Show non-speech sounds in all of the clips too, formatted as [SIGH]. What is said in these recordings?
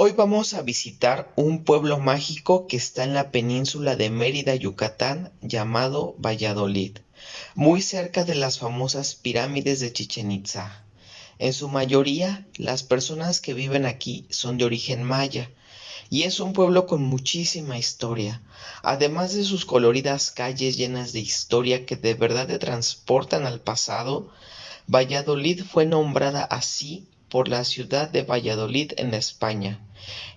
Hoy vamos a visitar un pueblo mágico que está en la península de Mérida, Yucatán, llamado Valladolid, muy cerca de las famosas pirámides de Chichen Itza. En su mayoría, las personas que viven aquí son de origen maya, y es un pueblo con muchísima historia, además de sus coloridas calles llenas de historia que de verdad te transportan al pasado. Valladolid fue nombrada así por la ciudad de Valladolid en España,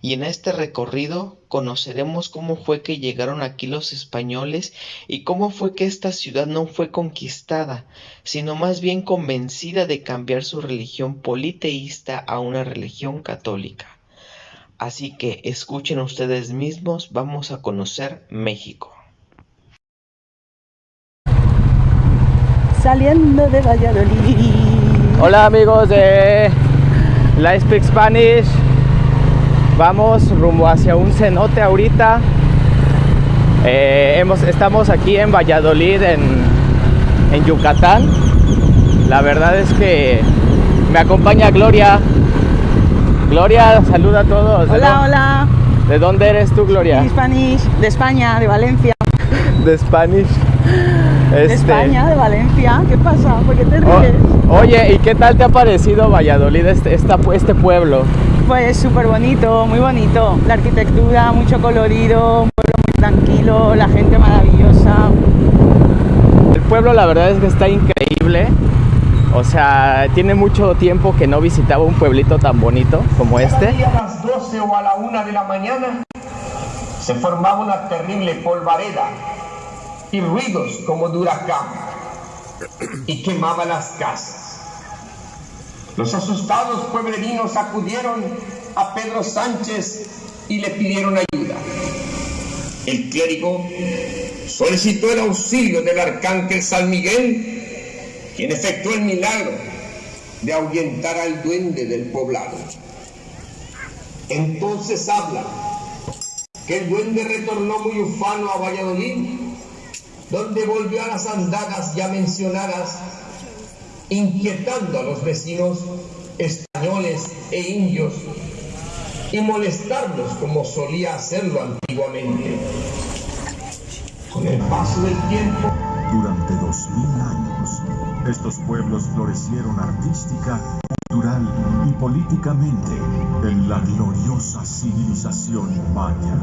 y en este recorrido conoceremos cómo fue que llegaron aquí los españoles y cómo fue que esta ciudad no fue conquistada, sino más bien convencida de cambiar su religión politeísta a una religión católica. Así que escuchen ustedes mismos, vamos a conocer México. Saliendo de Valladolid. Hola amigos de la Speak Spanish. Vamos rumbo hacia un cenote ahorita. Eh, hemos, estamos aquí en Valladolid, en, en Yucatán. La verdad es que me acompaña Gloria. Gloria, saluda a todos. Hola, hola. ¿De dónde eres tú, Gloria? De Spanish, de España, de Valencia. De Spanish. De Este, España, de Valencia. ¿Qué pasa? ¿Por qué te o- ríes? oye, ¿y qué tal te ha parecido Valladolid, este, esta- este pueblo? Pues súper bonito, muy bonito. La arquitectura, mucho colorido, un pueblo muy tranquilo, la gente maravillosa. El pueblo la verdad es que está increíble. O sea, tiene mucho tiempo que no visitaba un pueblito tan bonito como este. A las 12 o a la 1 de la mañana se formaba una terrible polvareda y ruidos como de huracán y quemaba las casas. Los asustados pueblerinos acudieron a Pedro Sánchez y le pidieron ayuda. El clérigo solicitó el auxilio del arcángel San Miguel, quien efectuó el milagro de ahuyentar al duende del poblado. Entonces habla que el duende retornó muy ufano a Valladolid, donde volvió a las andadas ya mencionadas, inquietando a los vecinos españoles e indios y molestarlos como solía hacerlo antiguamente. Con el paso del tiempo, Durante dos mil años, estos pueblos florecieron artística, cultural y políticamente en la gloriosa civilización maya.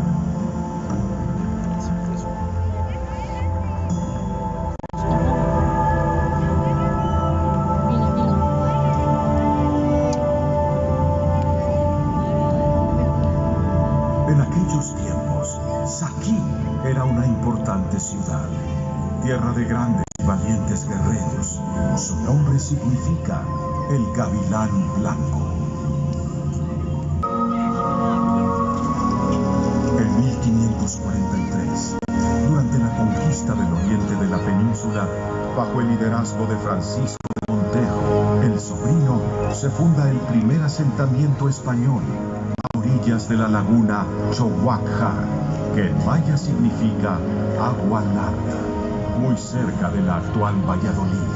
Era una importante ciudad, tierra de grandes y valientes guerreros. Su nombre significa el gavilán blanco. En 1543, durante la conquista del oriente de la península, bajo el liderazgo de Francisco de Montejo, el sobrino, se funda el primer asentamiento español a orillas de la laguna Chohuacjar, que en maya significa agua larga, muy cerca de la actual Valladolid.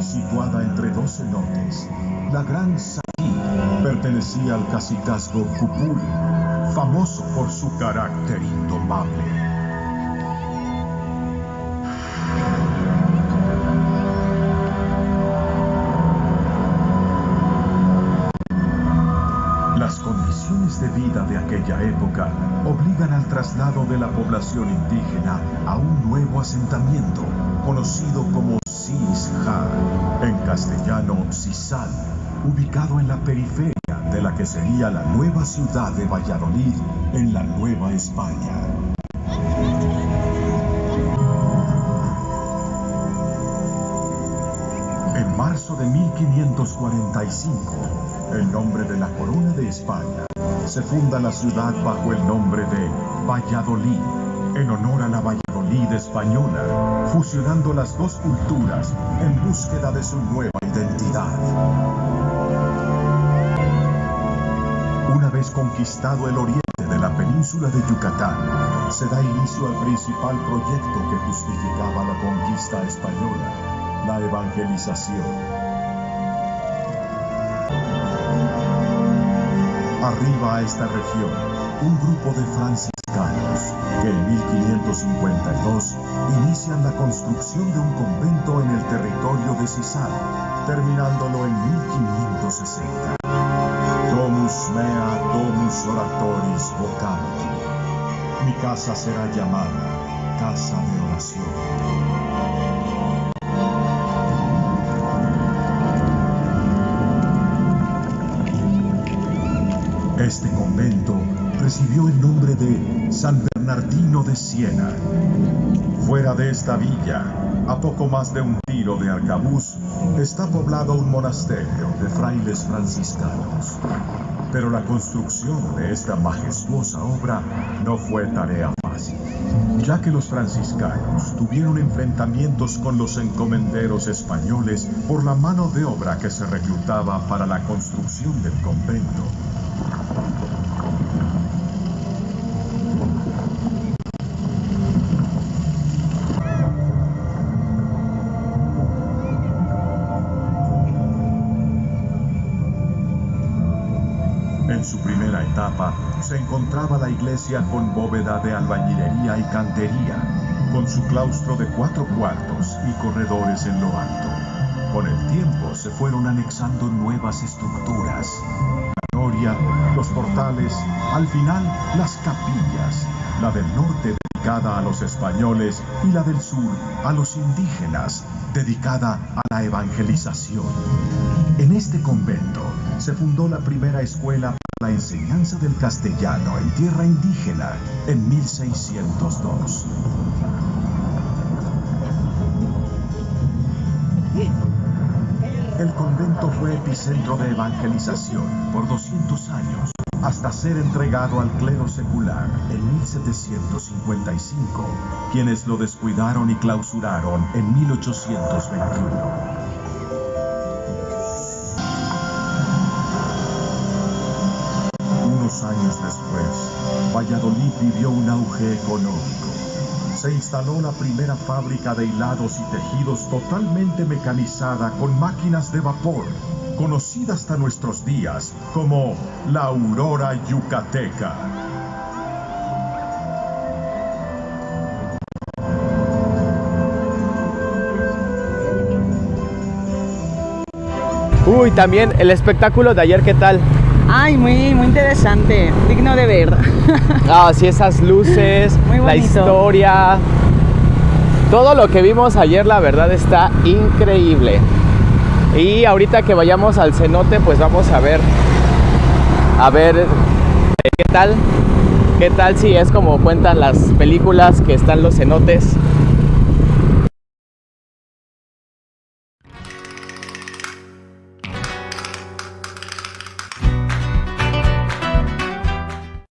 Situada entre dos cenotes, la Gran Saquí pertenecía al cacicazgo Cupul, famoso por su carácter indomable. Condiciones de vida de aquella época obligan al traslado de la población indígena a un nuevo asentamiento conocido como Cisja, en castellano Cisal, ubicado en la periferia de la que sería la nueva ciudad de Valladolid en la Nueva España. En marzo de 1545, en nombre de la Corona de España, se funda la ciudad bajo el nombre de Valladolid, en honor a la Valladolid española, fusionando las dos culturas en búsqueda de su nueva identidad. Una vez conquistado el oriente de la península de Yucatán, se da inicio al principal proyecto que justificaba la conquista española, la evangelización. Arriba a esta región, un grupo de franciscanos que en 1552 inician la construcción de un convento en el territorio de Cisal, terminándolo en 1560. Domus mea, domus oratoris vocanti. Mi casa será llamada casa de oración. Recibió el nombre de San Bernardino de Siena. Fuera de esta villa, a poco más de un tiro de arcabuz, está poblado un monasterio de frailes franciscanos. Pero la construcción de esta majestuosa obra no fue tarea fácil, ya que los franciscanos tuvieron enfrentamientos con los encomenderos españoles por la mano de obra que se reclutaba para la construcción del convento. Etapa se encontraba la iglesia con bóveda de albañilería y cantería, con su claustro de cuatro cuartos y corredores en lo alto. Con el tiempo se fueron anexando nuevas estructuras. La noria, los portales, al final las capillas, la del norte dedicada a los españoles y la del sur a los indígenas, dedicada a la evangelización. En este convento se fundó la primera escuela la enseñanza del castellano en tierra indígena en 1602. El convento fue epicentro de evangelización por 200 años, hasta ser entregado al clero secular en 1755, quienes lo descuidaron y clausuraron en 1821. Valladolid vivió un auge económico. Se instaló la primera fábrica de hilados y tejidos totalmente mecanizada con máquinas de vapor, conocida hasta nuestros días como la Aurora Yucateca. Uy, también el espectáculo de ayer, ¿qué tal? Ay, muy, muy interesante, digno de ver. [LAUGHS] Ah, sí, esas luces, Muy la historia. Todo lo que vimos ayer, la verdad, está increíble. Y ahorita que vayamos al cenote, pues vamos a ver. A ver qué tal. ¿Qué tal si es como cuentan las películas que están los cenotes?